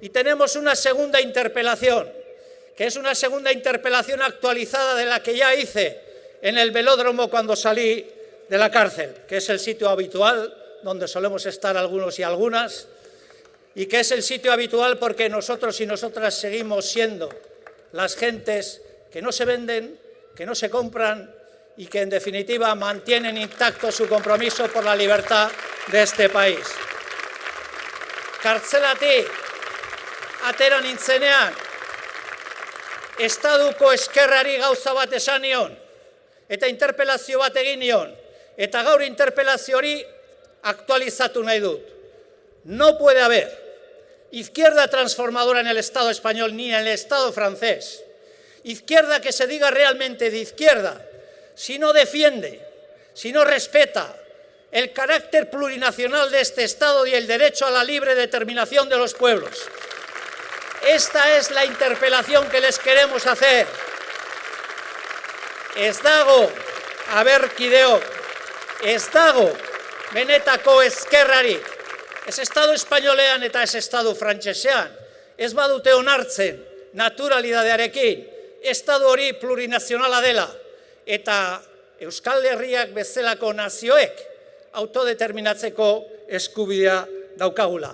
Y tenemos una segunda interpelación, que es una segunda interpelación actualizada de la que ya hice en el velódromo cuando salí de la cárcel, que es el sitio habitual donde solemos estar algunos y algunas, y que es el sitio habitual porque nosotros y nosotras seguimos siendo las gentes que no se venden, que no se compran y que en definitiva mantienen intacto su compromiso por la libertad de este país. Kartzelatik eta gaur. No puede haber izquierda transformadora en el Estado español ni en el Estado francés, izquierda que se diga realmente de izquierda, si no defiende, si no respeta el carácter plurinacional de este Estado y el derecho a la libre determinación de los pueblos. Esta es la interpelación que les queremos hacer. Ez dago, aberkideok, ez dago benetako ezkerrarik, ez Estado espainolean eta ez Estado frantsesean, ez badute onartzen naturalidadearekin, Estado hori plurinazionala dela, eta Euskal Herriak bezalako nazioek autodeterminatzeko eskubidea daukagula.